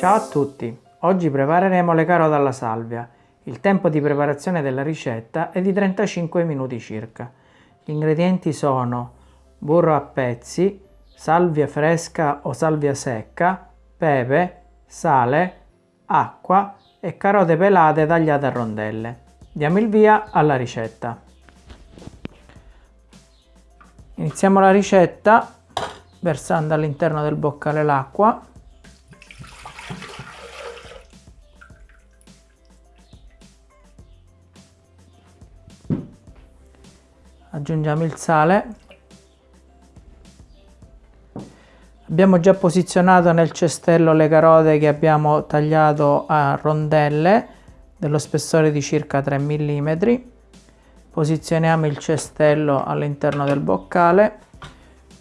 Ciao a tutti! Oggi prepareremo le carote alla salvia. Il tempo di preparazione della ricetta è di 35 minuti circa. Gli ingredienti sono burro a pezzi, salvia fresca o salvia secca, pepe, sale, acqua e carote pelate tagliate a rondelle. Diamo il via alla ricetta. Iniziamo la ricetta versando all'interno del boccale l'acqua aggiungiamo il sale. Abbiamo già posizionato nel cestello le carote che abbiamo tagliato a rondelle dello spessore di circa 3 mm posizioniamo il cestello all'interno del boccale.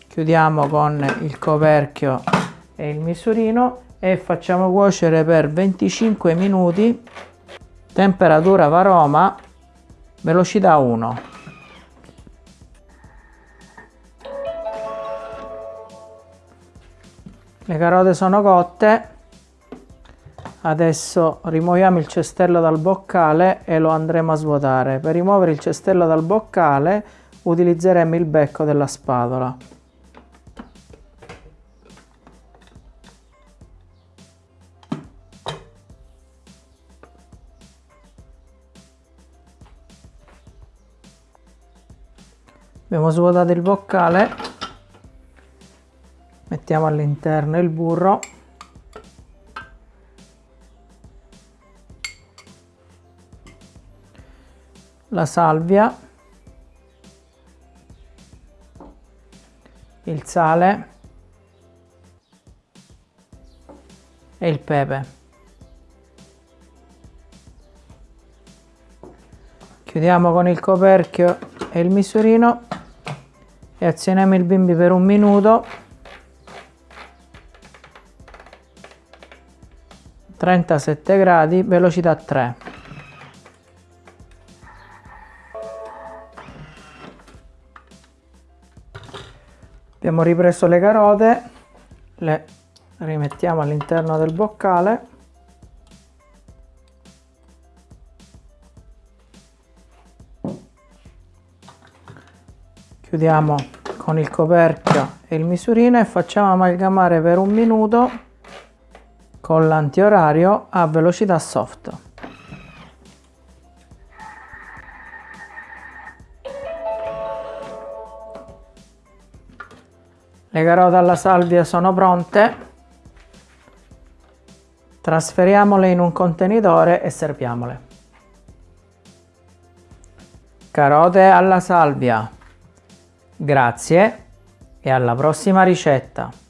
Chiudiamo con il coperchio e il misurino e facciamo cuocere per 25 minuti. Temperatura varoma velocità 1 le carote sono cotte. Adesso rimuoviamo il cestello dal boccale e lo andremo a svuotare. Per rimuovere il cestello dal boccale utilizzeremo il becco della spatola. Abbiamo svuotato il boccale mettiamo all'interno il burro. La salvia. Il sale. E il pepe. Chiudiamo con il coperchio e il misurino e azioniamo il bimbi per un minuto 37 gradi, velocità 3. Abbiamo ripreso le carote, le rimettiamo all'interno del boccale. Chiudiamo con il coperchio e il misurino e facciamo amalgamare per un minuto con l'antiorario a velocità soft. Le carote alla salvia sono pronte. Trasferiamole in un contenitore e serviamole. Carote alla salvia. Grazie e alla prossima ricetta.